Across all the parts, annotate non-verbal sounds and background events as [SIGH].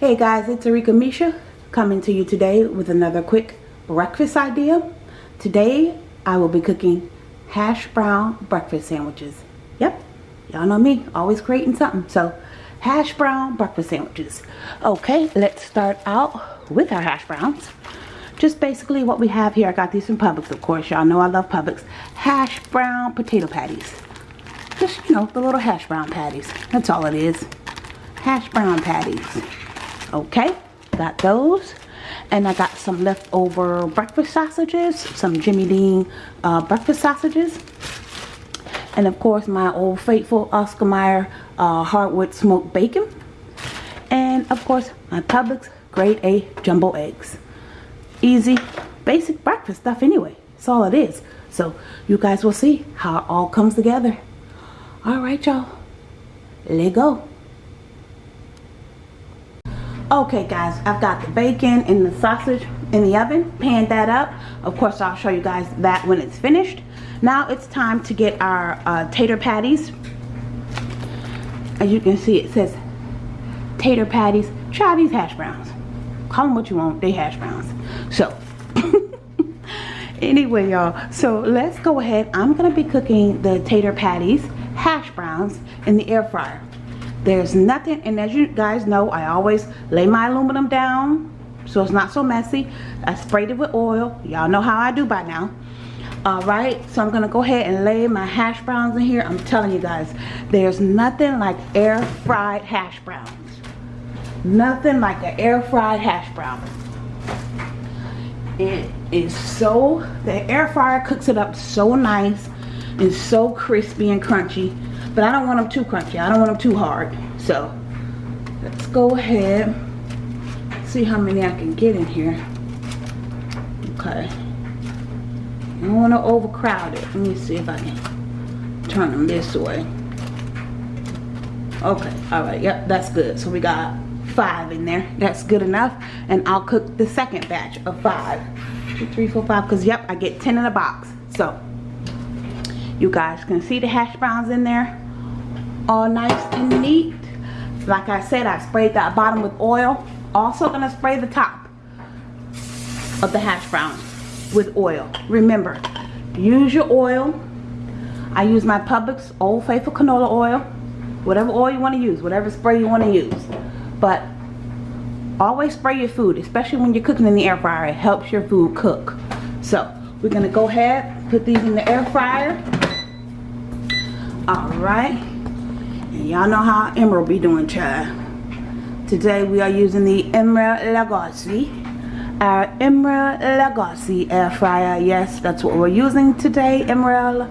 Hey guys, it's Arika Misha coming to you today with another quick breakfast idea. Today I will be cooking hash brown breakfast sandwiches. Yep, y'all know me, always creating something. So hash brown breakfast sandwiches. Okay, let's start out with our hash browns. Just basically what we have here, I got these from Publix of course, y'all know I love Publix. Hash brown potato patties. Just, you know, the little hash brown patties. That's all it is. Hash brown patties okay got those and I got some leftover breakfast sausages some Jimmy Dean uh, breakfast sausages. And of course my old faithful Oscar Mayer uh, hardwood smoked bacon. And of course my Publix grade A jumbo eggs. Easy basic breakfast stuff anyway. That's all it is. So you guys will see how it all comes together. Alright y'all. Let go Okay guys, I've got the bacon and the sausage in the oven, pan that up. Of course, I'll show you guys that when it's finished. Now it's time to get our uh, tater patties. As you can see, it says tater patties. Try these hash browns. Call them what you want, they hash browns. So, [LAUGHS] anyway y'all, so let's go ahead. I'm gonna be cooking the tater patties, hash browns in the air fryer. There's nothing, and as you guys know, I always lay my aluminum down so it's not so messy. I sprayed it with oil. Y'all know how I do by now. Alright, so I'm to go ahead and lay my hash browns in here. I'm telling you guys, there's nothing like air fried hash browns. Nothing like an air fried hash brown. It is so, the air fryer cooks it up so nice and so crispy and crunchy but I don't want them too crunchy. I don't want them too hard. So let's go ahead. See how many I can get in here. Okay. I don't want to overcrowd it. Let me see if I can turn them this way. Okay. All right. Yep. That's good. So we got five in there. That's good enough. And I'll cook the second batch of five. Two, three, four, five. Because, yep, I get 10 in a box. So, you guys can see the hash browns in there. All nice and neat. Like I said I sprayed that bottom with oil. Also gonna spray the top of the hash brown with oil. Remember use your oil. I use my Publix Old Faithful canola oil. Whatever oil you want to use whatever spray you want to use. But always spray your food especially when you're cooking in the air fryer. It helps your food cook. So we're gonna go ahead put these in the air fryer all right and y'all know how Emeril be doing, child. Today we are using the Emeril Lagasse. Our Emeril Lagasse air fryer. Yes, that's what we're using today, Emeril.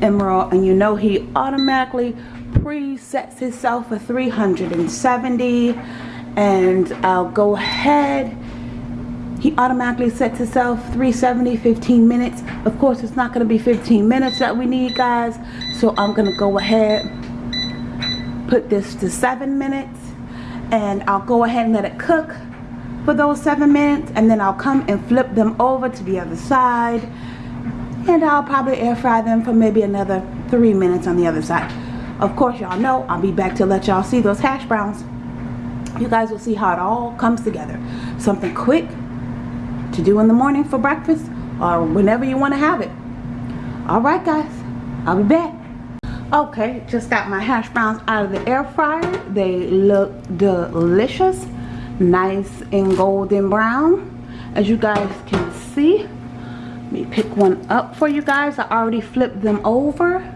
Emeril, and you know he automatically presets himself for 370 and I'll go ahead he automatically sets himself 370 15 minutes. Of course it's not going to be 15 minutes that we need guys. So I'm gonna go ahead put this to seven minutes and I'll go ahead and let it cook for those seven minutes and then I'll come and flip them over to the other side. And I'll probably air fry them for maybe another three minutes on the other side. Of course y'all know I'll be back to let y'all see those hash browns. You guys will see how it all comes together. Something quick to do in the morning for breakfast or whenever you want to have it. Alright guys I'll be back. Okay just got my hash browns out of the air fryer. They look delicious nice and golden brown. As you guys can see let me pick one up for you guys. I already flipped them over.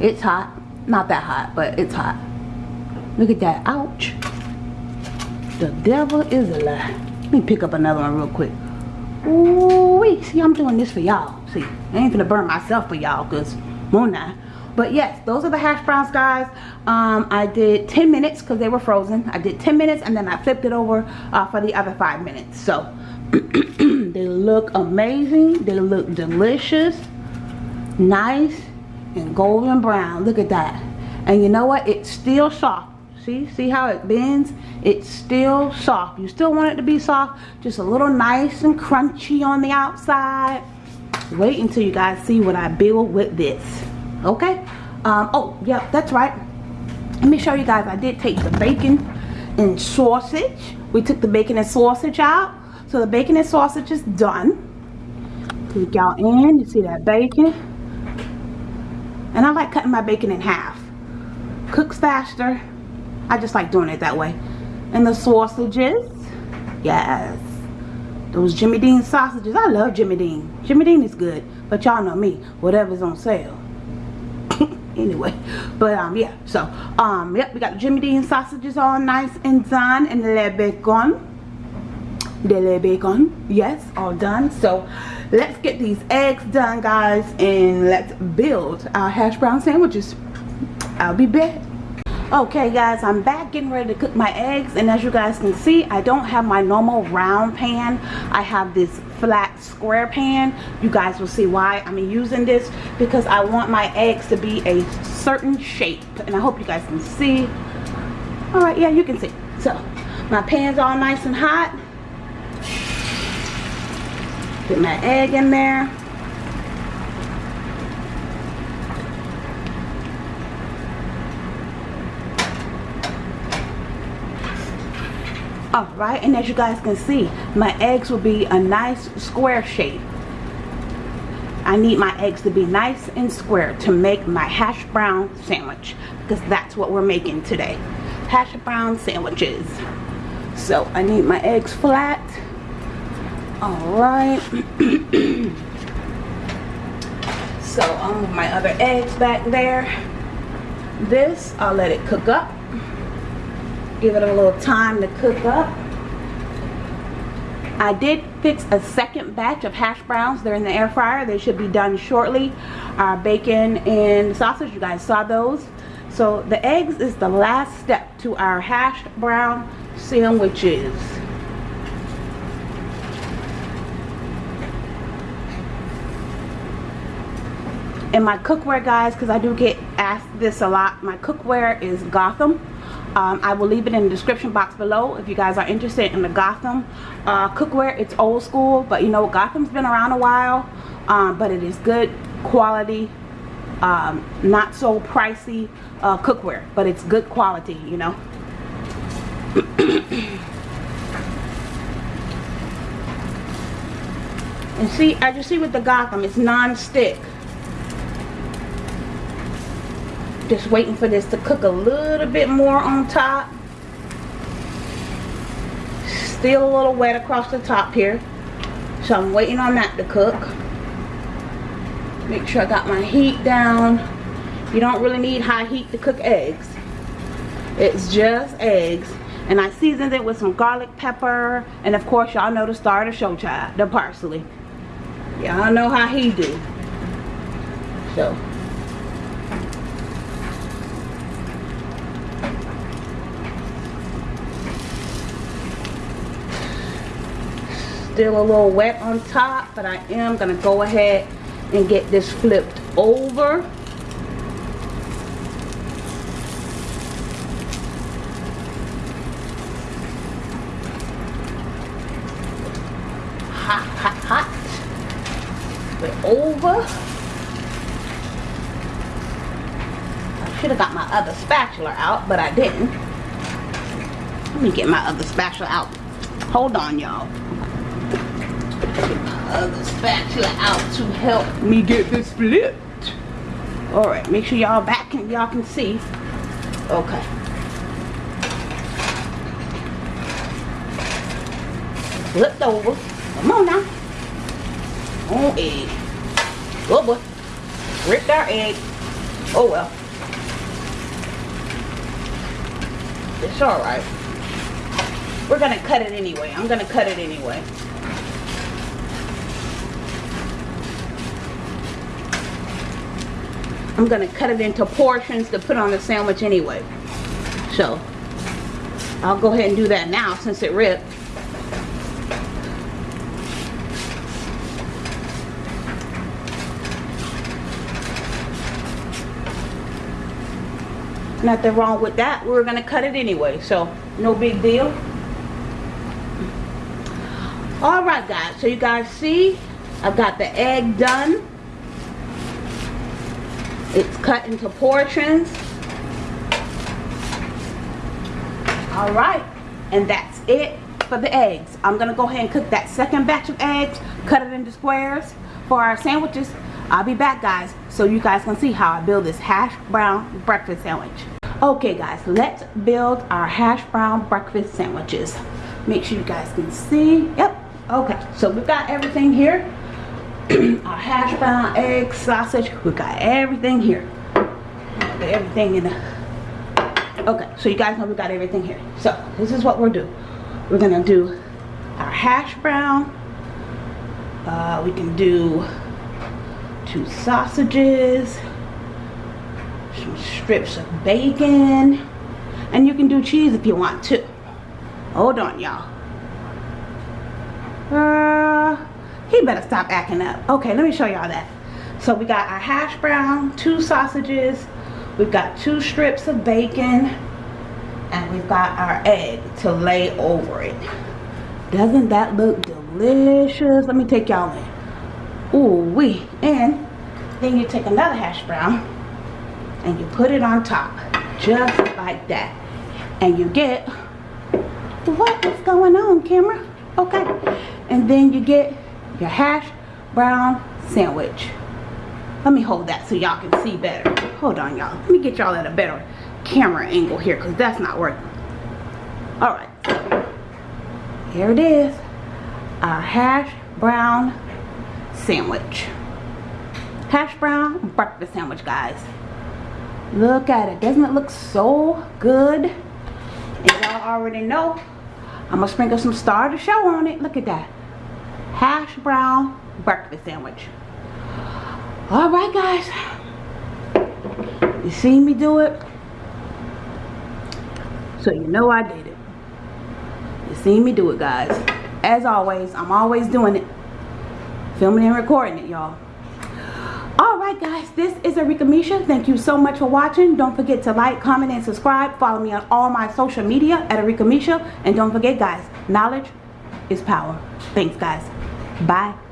It's hot not that hot but it's hot. Look at that ouch. The devil is a lie. Let me pick up another one real quick Ooh, wait. See I'm doing this for y'all. See I ain't gonna burn myself for y'all because won't I? But yes those are the hash browns guys. Um, I did 10 minutes because they were frozen. I did 10 minutes and then I flipped it over uh, for the other five minutes. So [CLEARS THROAT] they look amazing. They look delicious nice and golden brown. Look at that. And you know what? It's still soft see see how it bends it's still soft you still want it to be soft just a little nice and crunchy on the outside wait until you guys see what I build with this okay um, oh yeah that's right let me show you guys I did take the bacon and sausage. We took the bacon and sausage out. So the bacon and sausage is done. Click y'all in, you see that bacon. And I like cutting my bacon in half. Cooks faster. I just like doing it that way. And the sausages. Yes. Those Jimmy Dean sausages. I love Jimmy Dean. Jimmy Dean is good. But y'all know me. Whatever's on sale. [LAUGHS] anyway. But um yeah. So um yep, we got the Jimmy Dean sausages all nice and done. And the le bacon. The le bacon. Yes, all done. So let's get these eggs done guys. And let's build our hash brown sandwiches. I'll be back okay guys i'm back getting ready to cook my eggs and as you guys can see i don't have my normal round pan. I have this flat square pan. You guys will see why i'm using this because i want my eggs to be a certain shape and i hope you guys can see. All right yeah you can see. So my pan's all nice and hot. Put my egg in there all right? And as you guys can see my eggs will be a nice square shape. I need my eggs to be nice and square to make my hash brown sandwich because that's what we're making today. Hash brown sandwiches. So I need my eggs flat. All right. [CLEARS THROAT] So I'll move my other eggs back there. This I'll let it cook up give it a little time to cook up. I did fix a second batch of hash browns. They're in the air fryer. They should be done shortly. Our bacon and sausage you guys saw those. So the eggs is the last step to our hash brown sandwiches. And my cookware guys because I do get asked this a lot my cookware is Gotham um, I will leave it in the description box below if you guys are interested in the Gotham uh, cookware. It's old school, but you know, Gotham's been around a while, um, but it is good quality, um, not so pricey uh, cookware, but it's good quality, you know. [COUGHS] and see, as you see with the Gotham, it's non-stick. Just waiting for this to cook a little bit more on top. Still a little wet across the top here. So I'm waiting on that to cook. Make sure I got my heat down. You don't really need high heat to cook eggs. It's just eggs. And I seasoned it with some garlic pepper. And of course, y'all know the star of the show child, the parsley. Y'all know how he do. So, still a little wet on top but I am gonna go ahead and get this flipped over. Hot hot hot. Flip over. I should have got my other spatula out but I didn't. Let me get my other spatula out. Hold on y'all other spatula out to help me get this flipped. Alright, make sure y'all back and y'all can see. Okay. Flipped over. Come on now. On egg. Go boy. Ripped our egg. Oh well. It's alright. We're gonna cut it anyway. I'm gonna cut it anyway. I'm going to cut it into portions to put on the sandwich anyway. So, I'll go ahead and do that now since it ripped. Nothing wrong with that. We were going to cut it anyway, so no big deal. Alright guys, so you guys see, I've got the egg done. It's cut into portions. All right, and that's it for the eggs. I'm gonna go ahead and cook that second batch of eggs, cut it into squares for our sandwiches. I'll be back guys, so you guys can see how I build this hash brown breakfast sandwich. Okay guys, let's build our hash brown breakfast sandwiches. Make sure you guys can see. Yep, okay, so we've got everything here. [CLEARS THROAT] our hash brown, egg, sausage, we got everything here. Everything in the okay so you guys know we got everything here. So this is what we'll do. We're gonna do our hash brown. Uh, we can do two sausages some strips of bacon and you can do cheese if you want to hold on y'all. uh, he better stop acting up. Okay let me show y'all that. So we got our hash brown two sausages we've got two strips of bacon and we've got our egg to lay over it. Doesn't that look delicious? Let me take y'all in. Ooh wee. And then you take another hash brown and you put it on top just like that. And you get what is going on camera? Okay. And then you get your hash brown sandwich. Let me hold that so y'all can see better. Hold on y'all. Let me get y'all at a better camera angle here because that's not working. All right. Here it is. Our hash brown sandwich. Hash brown breakfast sandwich guys. Look at it. Doesn't it look so good? And y'all already know I'm gonna sprinkle some star to show on it. Look at that hash brown breakfast sandwich all right guys you see me do it so you know I did it you see me do it guys as always I'm always doing it filming and recording it y'all Alright guys, this is Arika Misha. Thank you so much for watching. Don't forget to like, comment, and subscribe. Follow me on all my social media at Arika Misha. And don't forget guys, knowledge is power. Thanks guys. Bye.